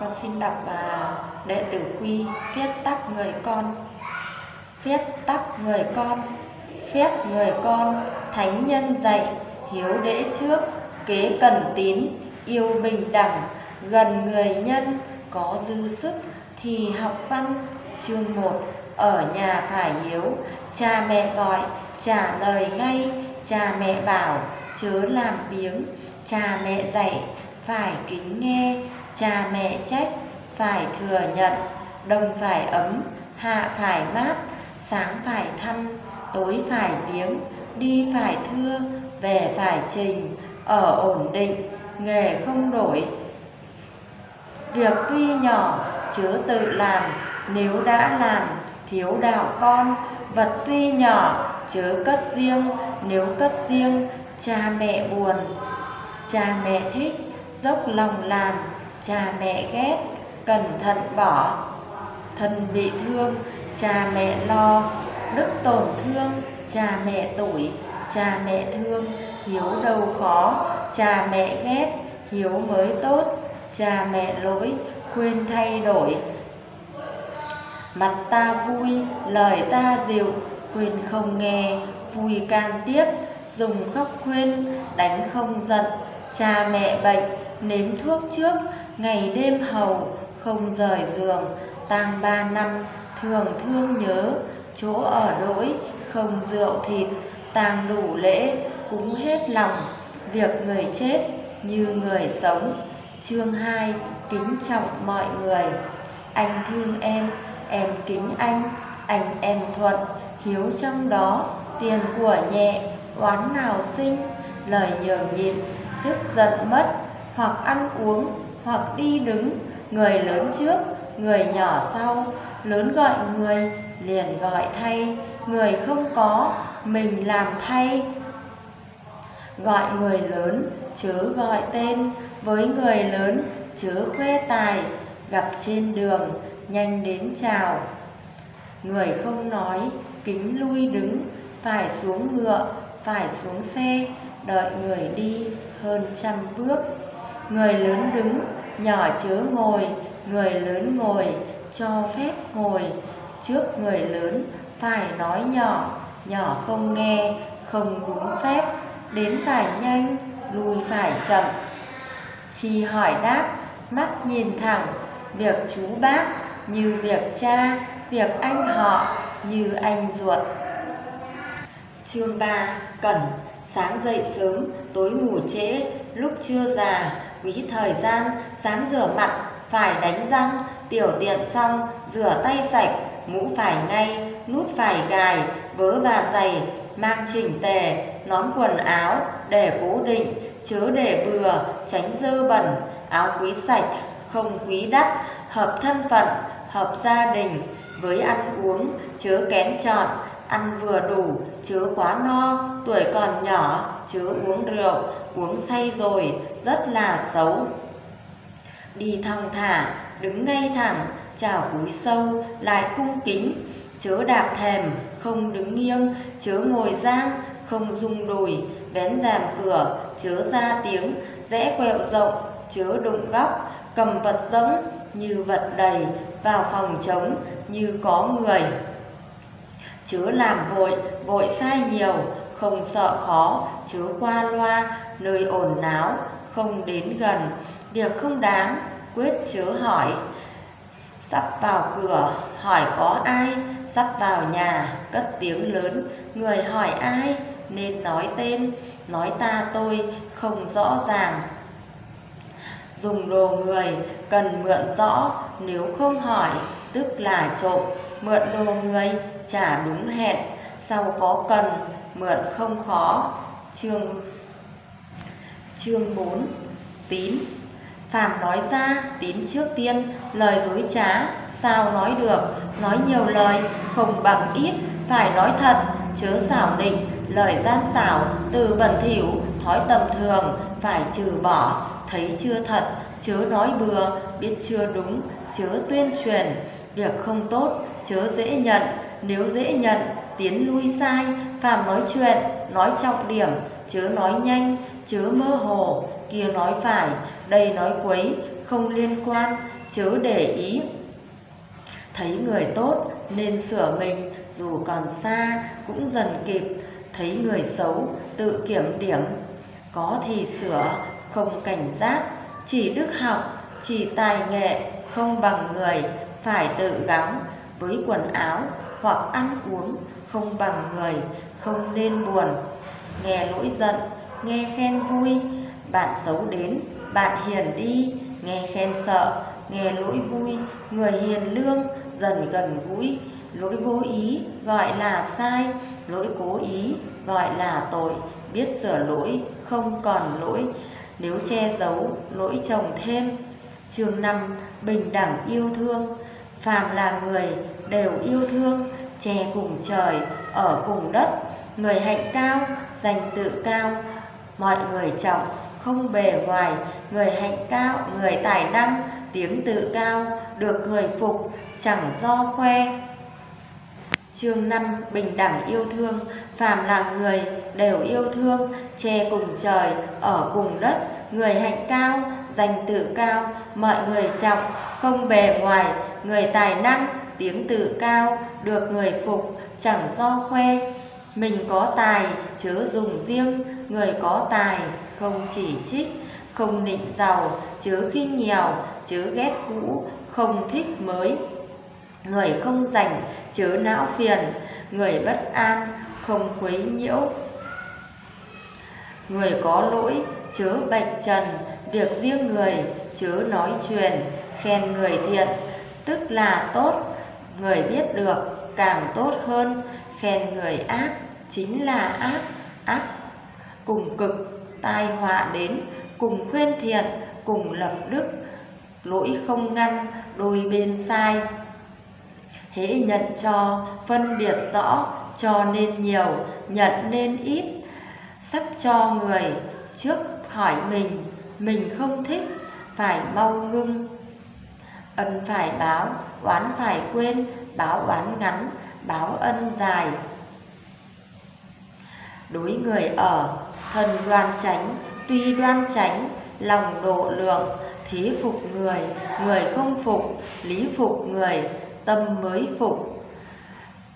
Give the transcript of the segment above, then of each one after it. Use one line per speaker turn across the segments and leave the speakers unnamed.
Con xin đọc à, đệ tử quy phép tắc người con. Phép tắc người con, phép người con, thánh nhân dạy, hiếu đễ trước, kế cần tín, yêu bình đẳng, gần người nhân, có dư sức thì học văn. Chương 1 ở nhà phải hiếu, cha mẹ gọi, trả lời ngay, cha mẹ bảo, chớ làm biếng, cha mẹ dạy, phải kính nghe, cha mẹ trách, phải thừa nhận, đông phải ấm, hạ phải mát, sáng phải thăm, tối phải biếng, đi phải thưa, về phải trình, ở ổn định, nghề không đổi. Việc tuy nhỏ, chớ tự làm, nếu đã làm, thiếu đạo con, vật tuy nhỏ, chớ cất riêng, nếu cất riêng, cha mẹ buồn. Cha mẹ thích, dốc lòng làm, cha mẹ ghét, cẩn thận bỏ. Thân bị thương, cha mẹ lo, đức tổn thương, cha mẹ tuổi, cha mẹ thương, hiếu đâu khó, cha mẹ ghét, hiếu mới tốt, cha mẹ lỗi, khuyên thay đổi. Mặt ta vui, lời ta dịu, khuyên không nghe, vui can tiếp, dùng khóc khuyên, đánh không giận, cha mẹ bệnh, nếm thuốc trước, ngày đêm hầu, không rời giường, tang ba năm, thường thương nhớ, chỗ ở đỗi, không rượu thịt, tang đủ lễ, cúng hết lòng, việc người chết như người sống. Chương 2 Kính trọng mọi người. Anh thương em, em kính anh, anh em thuận, hiếu trong đó, tiền của nhẹ, oán nào sinh, lời nhường nhịn, tức giận mất, hoặc ăn uống, hoặc đi đứng, người lớn trước, người nhỏ sau, lớn gọi người, liền gọi thay, người không có, mình làm thay. Gọi người lớn, chớ gọi tên, với người lớn, chớ khoe tài, gặp trên đường, nhanh đến chào. Người không nói, kính lui đứng, phải xuống ngựa, phải xuống xe, đợi người đi hơn trăm bước. Người lớn đứng, nhỏ chớ ngồi, người lớn ngồi, cho phép ngồi. Trước người lớn, phải nói nhỏ, nhỏ không nghe, không đúng phép, đến phải nhanh, lui phải chậm. Khi hỏi đáp, mắt nhìn thẳng, việc chú bác như việc cha, việc anh họ như anh ruột. Chương 3 Cẩn. Sáng dậy sớm, tối ngủ trễ, lúc chưa già, quý thời gian, sáng rửa mặt, phải đánh răng, tiểu tiện xong, rửa tay sạch, mũ phải ngay, nút phải gài, vớ và giày, mang chỉnh tề, nón quần áo để cố định, chớ để bừa, tránh dơ bẩn, áo quý sạch, không quý đắt, hợp thân phận, hợp gia đình, với ăn uống, chớ kén chọn, ăn vừa đủ, chớ quá no, tuổi còn nhỏ, chớ uống rượu, uống say rồi, rất là xấu. Đi thong thả, đứng ngay thẳng, chào cúi sâu, lại cung kính, chớ đạp thèm, không đứng nghiêng, chớ ngồi giang, không rung đùi, vén rèm cửa, chớ ra tiếng, rẽ quẹo rộng, chớ đụng góc, cầm vật giống như vật đầy, vào phòng trống như có người. Chớ làm vội, vội sai nhiều, không sợ khó, chớ qua loa, nơi ồn náo, không đến gần, việc không đáng, quyết chớ hỏi. Sắp vào cửa, hỏi có ai, sắp vào nhà, cất tiếng lớn, người hỏi ai, nên nói tên, nói ta tôi, không rõ ràng. Dùng đồ người, cần mượn rõ, nếu không hỏi, tức là trộm, mượn đồ người, trả đúng hẹn, sau có cần, mượn không khó. Chương Chương 4 Tín. Phàm nói ra, tín trước tiên, lời dối trá, sao nói được, nói nhiều lời, không bằng ít, phải nói thật, chớ xảo định, lời gian xảo, từ bẩn thỉu, thói tầm thường, phải trừ bỏ, thấy chưa thật, chớ nói bừa, biết chưa đúng, chớ tuyên truyền, việc không tốt, chớ dễ nhận, nếu dễ nhận, tiến lui sai, phàm nói chuyện, nói trọng điểm, chớ nói nhanh, chớ mơ hồ, kia nói phải, đây nói quấy, không liên quan, chớ để ý. Thấy người tốt nên sửa mình, dù còn xa cũng dần kịp, thấy người xấu tự kiểm điểm, có thì sửa, không cảnh giác, chỉ đức học, chỉ tài nghệ, không bằng người, phải tự gắng với quần áo hoặc ăn uống không bằng người, không nên buồn. Nghe lỗi giận, nghe khen vui, bạn xấu đến, bạn hiền đi, nghe khen sợ, nghe lỗi vui, người hiền lương, dần gần gũi, lỗi vô ý gọi là sai, lỗi cố ý gọi là tội, biết sửa lỗi, không còn lỗi, nếu che giấu, lỗi chồng thêm. Chương 5 Bình đẳng yêu thương. Phàm là người đều yêu thương, che cùng trời, ở cùng đất, người hạnh cao, danh tự cao, mọi người trọng, không bề ngoài, người hạnh cao, người tài năng, tiếng tự cao, được người phục, chẳng do khoe. Chương 5 Bình đẳng yêu thương. Phàm là người đều yêu thương Che cùng trời, ở cùng đất. Người hạnh cao, danh tự cao. Mọi người trọng, không bề ngoài. Người tài năng, tiếng tự cao. Được người phục, chẳng do khoe. Mình có tài, chớ dùng riêng. Người có tài, không chỉ trích. Không nịnh giàu, chớ khinh nghèo Chớ ghét cũ, không thích mới. Người không rảnh chớ não phiền, người bất an không quấy nhiễu. Người có lỗi chớ bạch trần, việc riêng người chớ nói truyền, khen người thiện tức là tốt, người biết được càng tốt hơn, khen người ác chính là ác, ác cùng cực tai họa đến, cùng khuyên thiện, cùng lập đức, lỗi không ngăn, đôi bên sai hễ nhận cho, phân biệt rõ, cho nên nhiều, nhận nên ít. Sắp cho người, trước hỏi mình mình không thích, phải mau ngưng. Ân phải báo, oán phải quên, báo oán ngắn, báo ân dài. Đối người ở, thần đoan tránh tuy đoan tránh lòng độ lượng, thế phục người người không phục, lý phục người tâm mới phục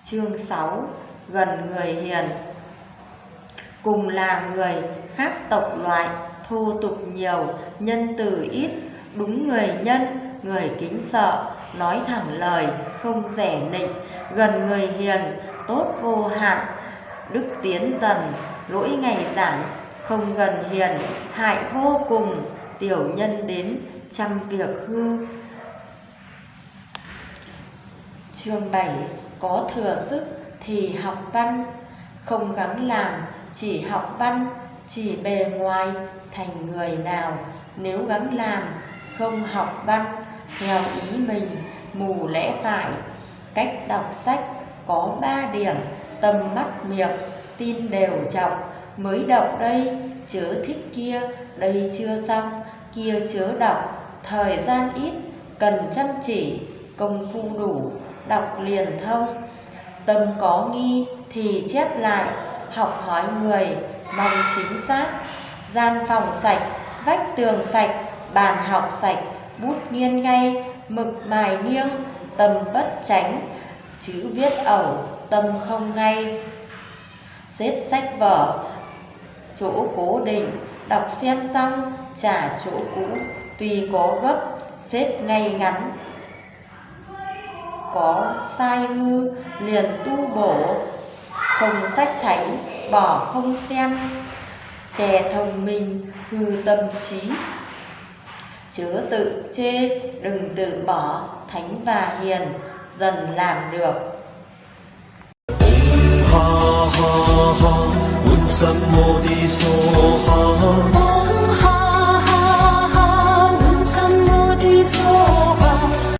chương 6 gần người hiền. Cùng là người khác tộc loại, thô tục nhiều, nhân từ ít, đúng người nhân, người kính sợ, nói thẳng lời, không rẻ nịnh, gần người hiền, tốt vô hạn, đức tiến dần, lỗi ngày giảm không gần hiền, hại vô cùng, tiểu nhân đến trăm việc hư Chương 7 Có thừa sức thì học văn. Không gắng làm, chỉ học văn, Chỉ bề ngoài, thành người nào. Nếu gắng làm, không học văn, Theo ý mình, mù lẽ phải. Cách đọc sách có ba điểm, tầm mắt miệng tin đều trọng Mới đọc đây, chớ thích kia, Đây chưa xong, kia chớ đọc. Thời gian ít, cần chăm chỉ, Công phu đủ đọc liền thông. Tâm có nghi thì chép lại, học hỏi người, mong chính xác. Gian phòng sạch, vách tường sạch, bàn học sạch, bút nghiêng ngay, mực mài nghiêng, tâm bất tránh chữ viết ẩu, tâm không ngay. Xếp sách vở, chỗ cố định. Đọc xem xong, trả chỗ cũ tuy có gấp, xếp ngay ngắn có sai hư liền tu bổ, không sách thánh, bỏ không xem, chè thông minh, hư tâm trí. Chớ tự chê, đừng tự bỏ, thánh và hiền, dần làm được.
Ha ha ha.